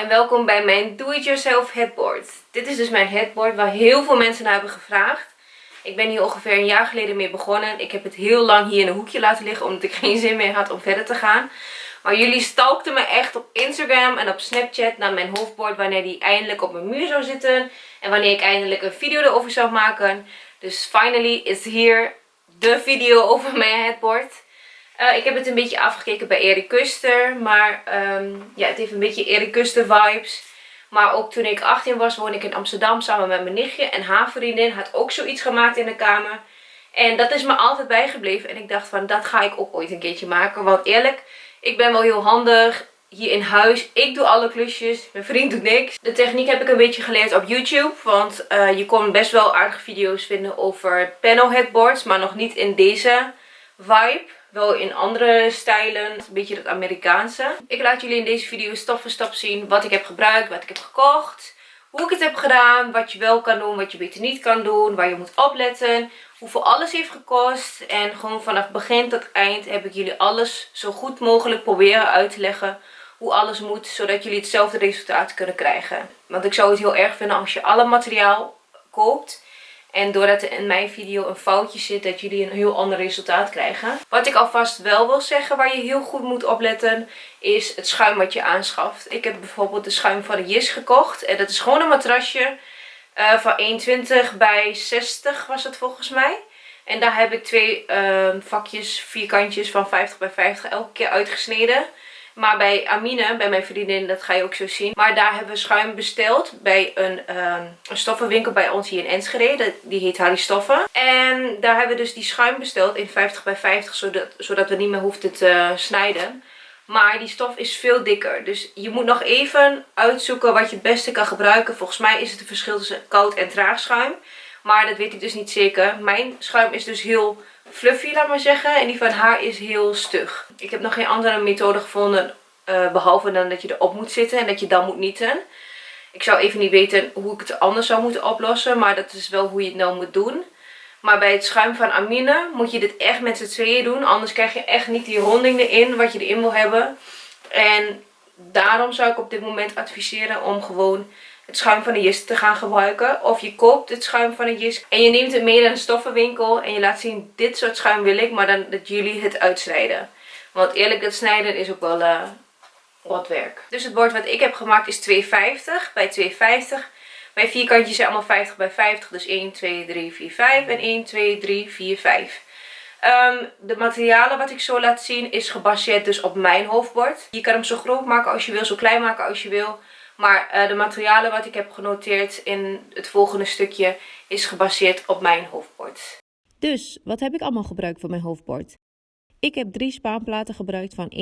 en welkom bij mijn Do-It-Yourself headboard. Dit is dus mijn headboard waar heel veel mensen naar hebben gevraagd. Ik ben hier ongeveer een jaar geleden mee begonnen. Ik heb het heel lang hier in een hoekje laten liggen omdat ik geen zin meer had om verder te gaan. Maar jullie stalkten me echt op Instagram en op Snapchat naar mijn hoofdbord wanneer die eindelijk op mijn muur zou zitten. En wanneer ik eindelijk een video erover zou maken. Dus finally is hier de video over mijn headboard. Uh, ik heb het een beetje afgekeken bij Erik Kuster. Maar um, ja, het heeft een beetje Erik Kuster vibes. Maar ook toen ik 18 was, woonde ik in Amsterdam samen met mijn nichtje. En haar vriendin had ook zoiets gemaakt in de kamer. En dat is me altijd bijgebleven. En ik dacht van, dat ga ik ook ooit een keertje maken. Want eerlijk, ik ben wel heel handig hier in huis. Ik doe alle klusjes. Mijn vriend doet niks. De techniek heb ik een beetje geleerd op YouTube. Want uh, je kon best wel aardige video's vinden over panel headboards. Maar nog niet in deze vibe. Wel in andere stijlen. Een beetje het Amerikaanse. Ik laat jullie in deze video stap voor stap zien wat ik heb gebruikt. Wat ik heb gekocht. Hoe ik het heb gedaan. Wat je wel kan doen. Wat je beter niet kan doen. Waar je moet opletten. Hoeveel alles heeft gekost. En gewoon vanaf begin tot eind heb ik jullie alles zo goed mogelijk proberen uit te leggen. Hoe alles moet. Zodat jullie hetzelfde resultaat kunnen krijgen. Want ik zou het heel erg vinden als je alle materiaal koopt en doordat er in mijn video een foutje zit, dat jullie een heel ander resultaat krijgen. Wat ik alvast wel wil zeggen, waar je heel goed moet opletten, is het schuim wat je aanschaft. Ik heb bijvoorbeeld de schuim van de Jis gekocht. En dat is gewoon een matrasje uh, van 1,20 bij 60 was het volgens mij. En daar heb ik twee uh, vakjes, vierkantjes van 50 bij 50 elke keer uitgesneden. Maar bij Amine, bij mijn vriendin, dat ga je ook zo zien. Maar daar hebben we schuim besteld bij een, uh, een stoffenwinkel bij ons hier in Enschede. Die heet Harry Stoffen. En daar hebben we dus die schuim besteld in 50 bij 50, zodat, zodat we niet meer hoefden te snijden. Maar die stof is veel dikker. Dus je moet nog even uitzoeken wat je het beste kan gebruiken. Volgens mij is het een verschil tussen koud en traag schuim. Maar dat weet ik dus niet zeker. Mijn schuim is dus heel fluffy, laat maar zeggen. En die van haar is heel stug. Ik heb nog geen andere methode gevonden. Uh, behalve dan dat je erop moet zitten en dat je dan moet nieten. Ik zou even niet weten hoe ik het anders zou moeten oplossen. Maar dat is wel hoe je het nou moet doen. Maar bij het schuim van Amine moet je dit echt met z'n tweeën doen. Anders krijg je echt niet die ronding erin wat je erin wil hebben. En daarom zou ik op dit moment adviseren om gewoon het schuim van de Jis te gaan gebruiken. Of je koopt het schuim van de Jis en je neemt het mee naar een stoffenwinkel. En je laat zien, dit soort schuim wil ik, maar dan dat jullie het uitsnijden. Want eerlijk, dat snijden is ook wel uh, wat werk. Dus het bord wat ik heb gemaakt is 2,50 bij 2,50. Mijn vierkantjes zijn allemaal 50 bij 50. Dus 1, 2, 3, 4, 5. En 1, 2, 3, 4, 5. Um, de materialen wat ik zo laat zien is gebaseerd dus op mijn hoofdbord. Je kan hem zo groot maken als je wil, zo klein maken als je wil. Maar uh, de materialen wat ik heb genoteerd in het volgende stukje is gebaseerd op mijn hoofdbord. Dus, wat heb ik allemaal gebruikt voor mijn hoofdbord? Ik heb drie spaanplaten gebruikt van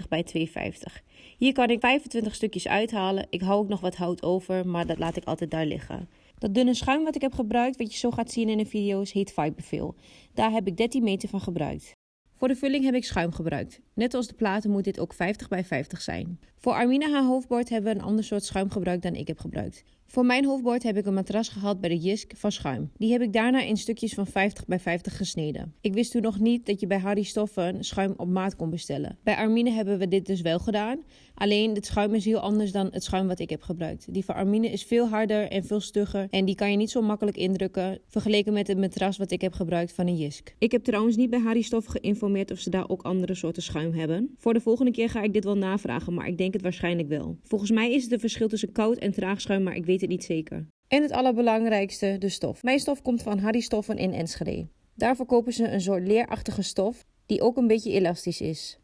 1,25 bij 2,50. Hier kan ik 25 stukjes uithalen. Ik hou ook nog wat hout over, maar dat laat ik altijd daar liggen. Dat dunne schuim wat ik heb gebruikt, wat je zo gaat zien in de video's, heet Fiberfill. Daar heb ik 13 meter van gebruikt. Voor de vulling heb ik schuim gebruikt. Net als de platen moet dit ook 50 bij 50 zijn. Voor Armina haar hoofdbord hebben we een ander soort schuim gebruikt dan ik heb gebruikt. Voor mijn hoofdbord heb ik een matras gehad bij de Jisk van Schuim. Die heb ik daarna in stukjes van 50 bij 50 gesneden. Ik wist toen nog niet dat je bij Harry Stoffen schuim op maat kon bestellen. Bij Armine hebben we dit dus wel gedaan. Alleen het schuim is heel anders dan het schuim wat ik heb gebruikt. Die van Armine is veel harder en veel stugger en die kan je niet zo makkelijk indrukken vergeleken met het matras wat ik heb gebruikt van een Jisk. Ik heb trouwens niet bij Harry Stoffen geïnformeerd of ze daar ook andere soorten schuim hebben. Voor de volgende keer ga ik dit wel navragen, maar ik denk het waarschijnlijk wel. Volgens mij is het een verschil tussen koud en traag schuim, maar ik weet het niet zeker. En het allerbelangrijkste, de stof. Mijn stof komt van Harry Stoffen in Enschede. Daar verkopen ze een soort leerachtige stof die ook een beetje elastisch is.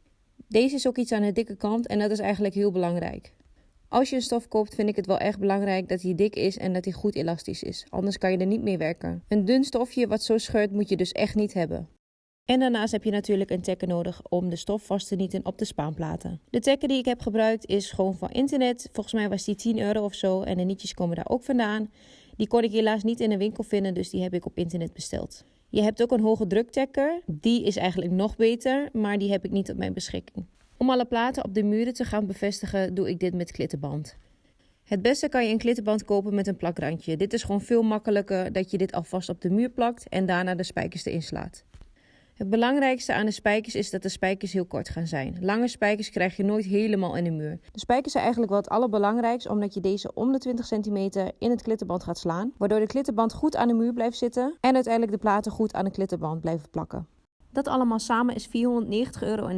Deze is ook iets aan de dikke kant en dat is eigenlijk heel belangrijk. Als je een stof koopt, vind ik het wel echt belangrijk dat hij dik is en dat hij goed elastisch is. Anders kan je er niet mee werken. Een dun stofje wat zo scheurt moet je dus echt niet hebben. En daarnaast heb je natuurlijk een tekker nodig om de stof vast te nieten op de spaanplaten. De tekker die ik heb gebruikt is gewoon van internet. Volgens mij was die 10 euro of zo en de nietjes komen daar ook vandaan. Die kon ik helaas niet in de winkel vinden, dus die heb ik op internet besteld. Je hebt ook een hoge druktekker. Die is eigenlijk nog beter, maar die heb ik niet op mijn beschikking. Om alle platen op de muren te gaan bevestigen, doe ik dit met klittenband. Het beste kan je een klittenband kopen met een plakrandje. Dit is gewoon veel makkelijker dat je dit alvast op de muur plakt en daarna de spijkers erin slaat. Het belangrijkste aan de spijkers is dat de spijkers heel kort gaan zijn. Lange spijkers krijg je nooit helemaal in de muur. De spijkers zijn eigenlijk wel het allerbelangrijkste omdat je deze om de 20 centimeter in het klittenband gaat slaan. Waardoor de klittenband goed aan de muur blijft zitten en uiteindelijk de platen goed aan de klittenband blijven plakken. Dat allemaal samen is 490,90 euro.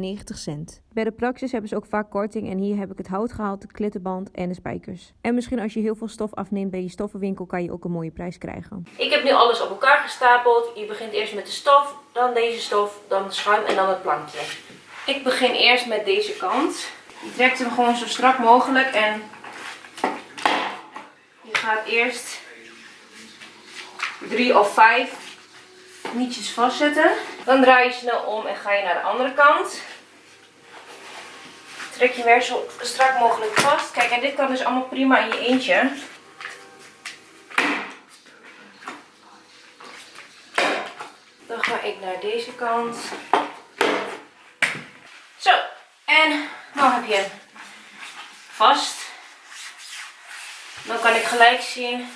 Bij de Praxis hebben ze ook vaak korting en hier heb ik het hout gehaald, de klittenband en de spijkers. En misschien als je heel veel stof afneemt bij je stoffenwinkel kan je ook een mooie prijs krijgen. Ik heb nu alles op elkaar gestapeld. Je begint eerst met de stof, dan deze stof, dan de schuim en dan het plankje. Ik begin eerst met deze kant. Je trekt hem gewoon zo strak mogelijk en je gaat eerst drie of vijf nietjes vastzetten. Dan draai je snel om en ga je naar de andere kant. Trek je weer zo strak mogelijk vast. Kijk, en dit kan dus allemaal prima in je eentje. Dan ga ik naar deze kant. Zo, en nu heb je vast. Dan kan ik gelijk zien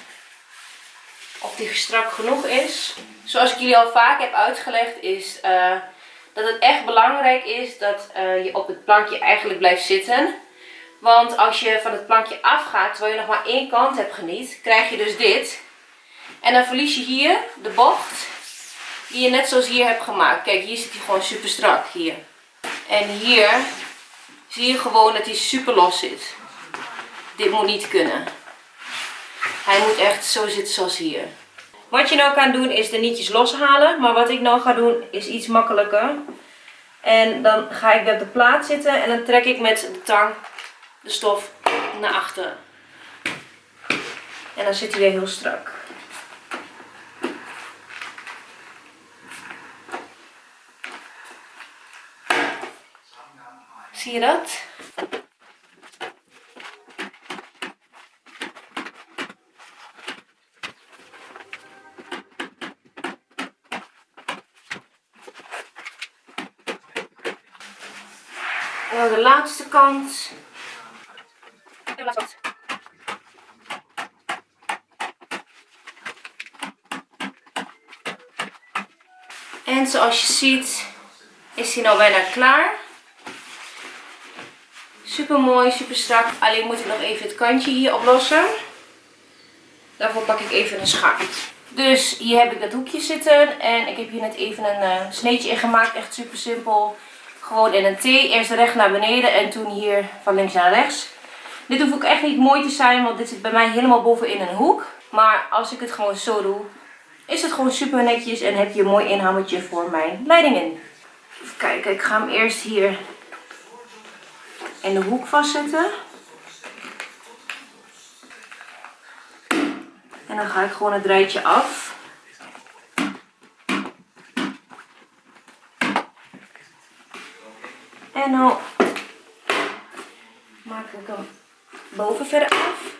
of die strak genoeg is. Zoals ik jullie al vaak heb uitgelegd is uh, dat het echt belangrijk is dat uh, je op het plankje eigenlijk blijft zitten. Want als je van het plankje afgaat terwijl je nog maar één kant hebt geniet, krijg je dus dit. En dan verlies je hier de bocht die je net zoals hier hebt gemaakt. Kijk, hier zit hij gewoon super strak, hier. En hier zie je gewoon dat hij super los zit. Dit moet niet kunnen. Hij moet echt zo zitten zoals hier. Wat je nou kan doen is de nietjes loshalen. Maar wat ik nou ga doen is iets makkelijker. En dan ga ik weer de plaat zitten en dan trek ik met de tang de stof naar achter. En dan zit hij weer heel strak. Zie je dat? En dan de laatste kant. En zoals je ziet is hij nou bijna klaar. Super mooi, super strak. Alleen moet ik nog even het kantje hier oplossen. Daarvoor pak ik even een schaar. Dus hier heb ik dat hoekje zitten. En ik heb hier net even een uh, sneetje in gemaakt. Echt super simpel. Gewoon in een T. Eerst recht naar beneden en toen hier van links naar rechts. Dit hoeft ook echt niet mooi te zijn, want dit zit bij mij helemaal bovenin een hoek. Maar als ik het gewoon zo doe, is het gewoon super netjes en heb je een mooi inhammetje voor mijn leidingen. Even kijken, ik ga hem eerst hier in de hoek vastzetten. En dan ga ik gewoon het rijtje af. En nu maak ik hem boven verder af.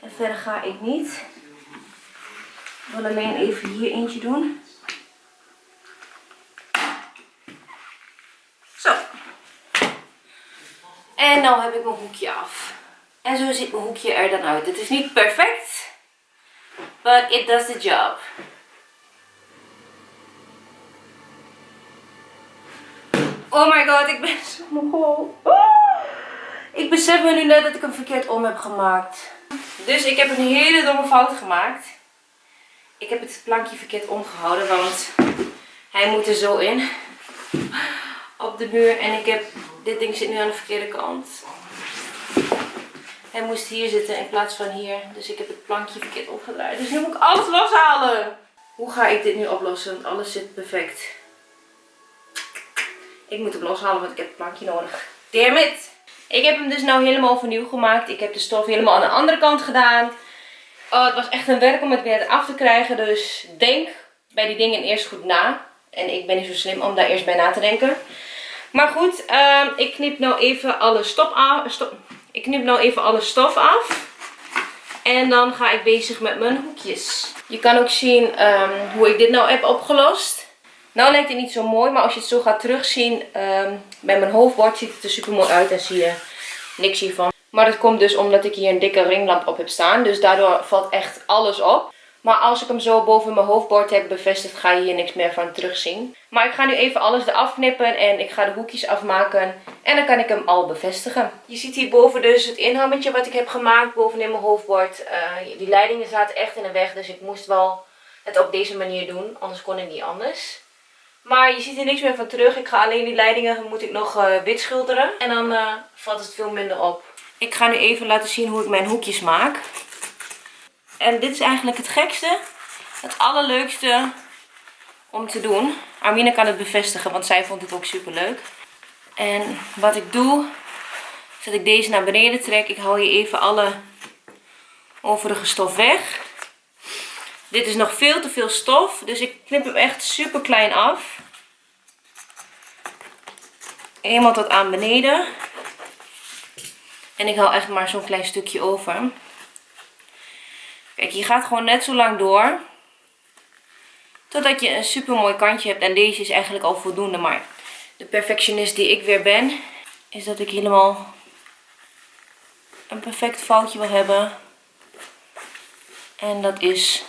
En verder ga ik niet. Ik wil alleen even hier eentje doen. Zo. En nu heb ik mijn hoekje af. En zo ziet mijn hoekje er dan uit. Het is niet perfect, but it does the job. Oh my god, ik ben zo mogol. Oh. Ik besef me nu net dat ik hem verkeerd om heb gemaakt. Dus ik heb een hele domme fout gemaakt. Ik heb het plankje verkeerd omgehouden, want hij moet er zo in. Op de muur. En ik heb, dit ding zit nu aan de verkeerde kant. Hij moest hier zitten in plaats van hier. Dus ik heb het plankje verkeerd opgedraaid. Dus nu moet ik alles loshalen. Hoe ga ik dit nu oplossen? Want alles zit perfect. Ik moet hem loshalen, want ik heb het plankje nodig. Damn! Ik heb hem dus nou helemaal overnieuw gemaakt. Ik heb de stof helemaal aan de andere kant gedaan. Oh, het was echt een werk om het weer af te krijgen. Dus denk bij die dingen eerst goed na. En ik ben niet zo slim om daar eerst bij na te denken. Maar goed, ehm, ik knip nou even alle stof af. Stop. Ik knip nou even alle stof af. En dan ga ik bezig met mijn hoekjes. Je kan ook zien ehm, hoe ik dit nou heb opgelost. Nou lijkt het niet zo mooi, maar als je het zo gaat terugzien um, bij mijn hoofdbord ziet het er super mooi uit en zie je niks hiervan. Maar dat komt dus omdat ik hier een dikke ringlamp op heb staan, dus daardoor valt echt alles op. Maar als ik hem zo boven mijn hoofdbord heb bevestigd, ga je hier niks meer van terugzien. Maar ik ga nu even alles eraf knippen en ik ga de hoekjes afmaken. En dan kan ik hem al bevestigen. Je ziet hierboven dus het inhammetje wat ik heb gemaakt bovenin mijn hoofdbord. Uh, die leidingen zaten echt in de weg, dus ik moest wel het op deze manier doen. Anders kon ik niet anders. Maar je ziet er niks meer van terug. Ik ga alleen die leidingen moet ik nog uh, wit schilderen. En dan uh, valt het veel minder op. Ik ga nu even laten zien hoe ik mijn hoekjes maak. En dit is eigenlijk het gekste. Het allerleukste om te doen. Armine kan het bevestigen, want zij vond het ook super leuk. En wat ik doe, is dat ik deze naar beneden trek. Ik haal hier even alle overige stof weg. Dit is nog veel te veel stof, dus ik knip hem echt super klein af. Eenmaal tot aan beneden. En ik haal echt maar zo'n klein stukje over. Kijk, je gaat gewoon net zo lang door. Totdat je een super mooi kantje hebt. En deze is eigenlijk al voldoende. Maar de perfectionist die ik weer ben. Is dat ik helemaal een perfect foutje wil hebben. En dat is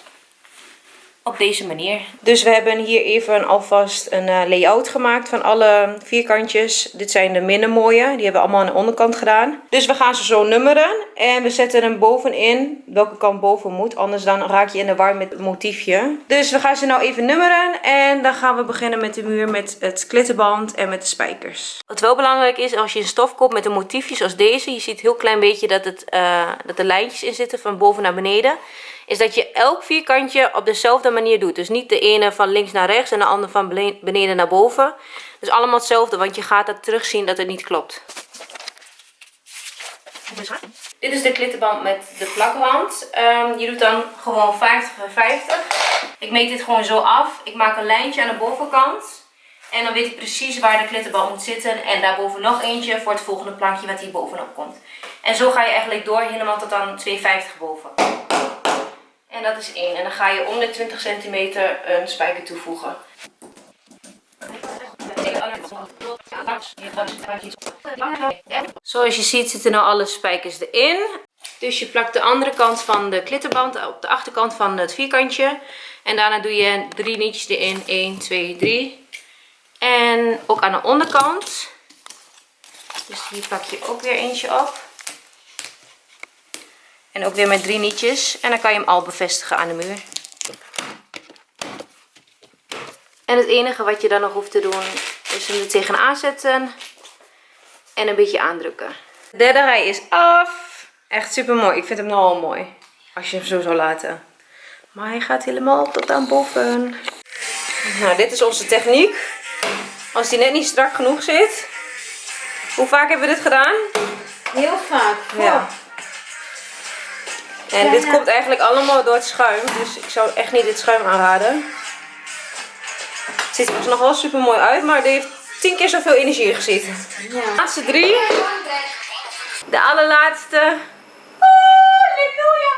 op deze manier. Dus we hebben hier even alvast een uh, layout gemaakt van alle vierkantjes. Dit zijn de minder mooie. Die hebben we allemaal aan de onderkant gedaan. Dus we gaan ze zo nummeren. En we zetten hem bovenin. Welke kant boven moet. Anders dan raak je in de war met het motiefje. Dus we gaan ze nou even nummeren. En dan gaan we beginnen met de muur met het klittenband en met de spijkers. Wat wel belangrijk is als je een stof koopt met een motiefje zoals deze. Je ziet heel klein beetje dat, het, uh, dat er lijntjes in zitten van boven naar beneden is dat je elk vierkantje op dezelfde manier doet. Dus niet de ene van links naar rechts en de andere van beneden naar boven. Dus allemaal hetzelfde, want je gaat dat terugzien dat het niet klopt. Dit is de klittenband met de plakband. Um, je doet dan gewoon 50 en 50. Ik meet dit gewoon zo af. Ik maak een lijntje aan de bovenkant. En dan weet ik precies waar de klittenband moet zitten. En daarboven nog eentje voor het volgende plankje wat hier bovenop komt. En zo ga je eigenlijk door helemaal tot aan 2,50 boven. En dat is 1. En dan ga je om de 20 centimeter een spijker toevoegen. Zoals je ziet zitten nou alle spijkers erin. Dus je plakt de andere kant van de klitterband op de achterkant van het vierkantje. En daarna doe je drie nietjes erin. 1, 2, 3. En ook aan de onderkant. Dus hier plak je ook weer eentje op. En ook weer met drie nietjes. En dan kan je hem al bevestigen aan de muur. En het enige wat je dan nog hoeft te doen is hem er tegenaan zetten. En een beetje aandrukken. De derde rij is af. Echt super mooi. Ik vind hem nogal mooi. Als je hem zo zou laten. Maar hij gaat helemaal tot aan boven. Nou, dit is onze techniek. Als die net niet strak genoeg zit. Hoe vaak hebben we dit gedaan? Heel vaak. Ja. En dit komt eigenlijk allemaal door het schuim. Dus ik zou echt niet dit schuim aanraden. Het ziet er nog wel super mooi uit. Maar die heeft tien keer zoveel energie gezeten. Ja. Laatste drie. De allerlaatste. Halleluja.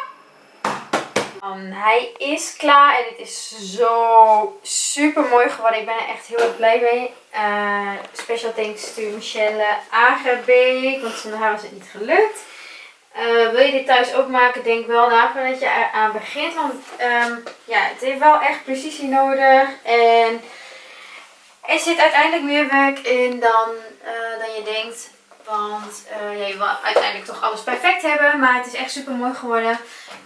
Um, hij is klaar en het is zo super mooi geworden. Ik ben er echt heel erg blij mee. Uh, special thanks to Michelle Agerbeek, want zonder haar was het niet gelukt. Uh, wil je dit thuis ook maken, denk wel na voordat je eraan begint. Want um, ja, het heeft wel echt precisie nodig. En er zit uiteindelijk meer werk in dan, uh, dan je denkt. Want ja, je wil uiteindelijk toch alles perfect hebben. Maar het is echt super mooi geworden.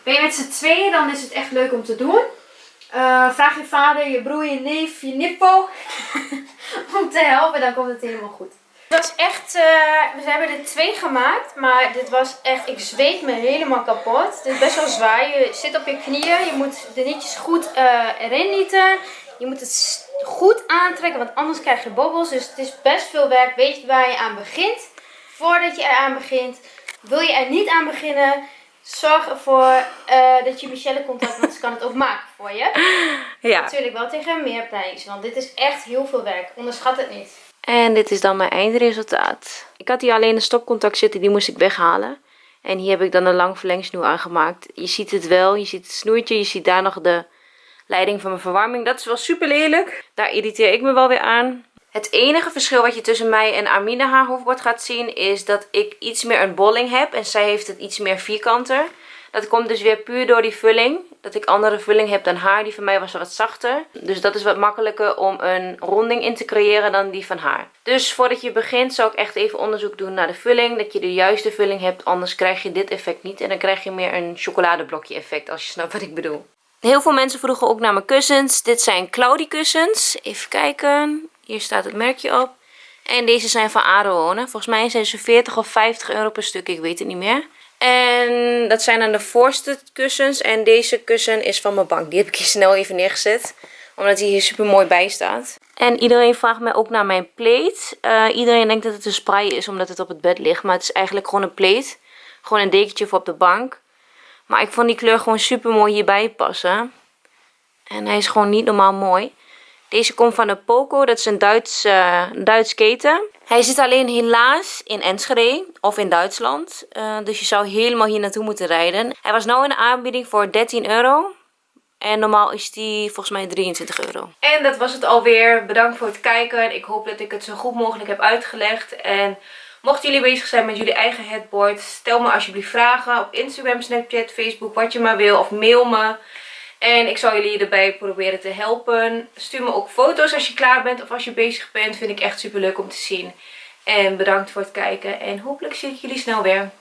Ben je met z'n tweeën, dan is het echt leuk om te doen. vraag je vader, je broer, je neef, je nippo om te helpen. Dan komt het helemaal goed. Het was echt, uh, we hebben er twee gemaakt, maar dit was echt, ik zweet me helemaal kapot. Het is best wel zwaar, je zit op je knieën, je moet de nietjes goed uh, erin nieten. Je moet het goed aantrekken, want anders krijg je bobbels. Dus het is best veel werk, weet je waar je aan begint. Voordat je eraan begint, wil je er niet aan beginnen, zorg ervoor uh, dat je Michelle contact, want ze kan het ook maken voor je. Ja. Natuurlijk wel tegen meer prijs, want dit is echt heel veel werk. Onderschat het niet. En dit is dan mijn eindresultaat. Ik had hier alleen een stopcontact zitten, die moest ik weghalen. En hier heb ik dan een lang verlengsnoer aangemaakt. Je ziet het wel, je ziet het snoertje, je ziet daar nog de leiding van mijn verwarming. Dat is wel super lelijk. Daar irriteer ik me wel weer aan. Het enige verschil wat je tussen mij en Amina haar hoofdbord gaat zien is dat ik iets meer een bolling heb en zij heeft het iets meer vierkanter. Dat komt dus weer puur door die vulling. Dat ik andere vulling heb dan haar. Die van mij was wat zachter. Dus dat is wat makkelijker om een ronding in te creëren dan die van haar. Dus voordat je begint zou ik echt even onderzoek doen naar de vulling. Dat je de juiste vulling hebt. Anders krijg je dit effect niet. En dan krijg je meer een chocoladeblokje effect. Als je snapt wat ik bedoel. Heel veel mensen vroegen ook naar mijn kussens. Dit zijn Cloudy kussens. Even kijken. Hier staat het merkje op. En deze zijn van Aroone. Volgens mij zijn ze 40 of 50 euro per stuk. Ik weet het niet meer. En dat zijn dan de voorste kussens. En deze kussen is van mijn bank. Die heb ik hier snel even neergezet. Omdat hij hier super mooi bij staat. En iedereen vraagt mij ook naar mijn plate. Uh, iedereen denkt dat het een spray is omdat het op het bed ligt. Maar het is eigenlijk gewoon een plate. Gewoon een dekentje voor op de bank. Maar ik vond die kleur gewoon super mooi hierbij passen. En hij is gewoon niet normaal mooi. Deze komt van de Poco. Dat is een Duits, keten. Hij zit alleen helaas in Enschede of in Duitsland. Uh, dus je zou helemaal hier naartoe moeten rijden. Hij was nu in de aanbieding voor 13 euro. En normaal is die volgens mij 23 euro. En dat was het alweer. Bedankt voor het kijken. Ik hoop dat ik het zo goed mogelijk heb uitgelegd. En mochten jullie bezig zijn met jullie eigen headboard. Stel me alsjeblieft vragen op Instagram, Snapchat, Facebook. Wat je maar wil. Of mail me. En ik zal jullie erbij proberen te helpen. Stuur me ook foto's als je klaar bent of als je bezig bent. Vind ik echt super leuk om te zien. En bedankt voor het kijken. En hopelijk zie ik jullie snel weer.